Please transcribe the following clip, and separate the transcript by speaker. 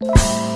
Speaker 1: you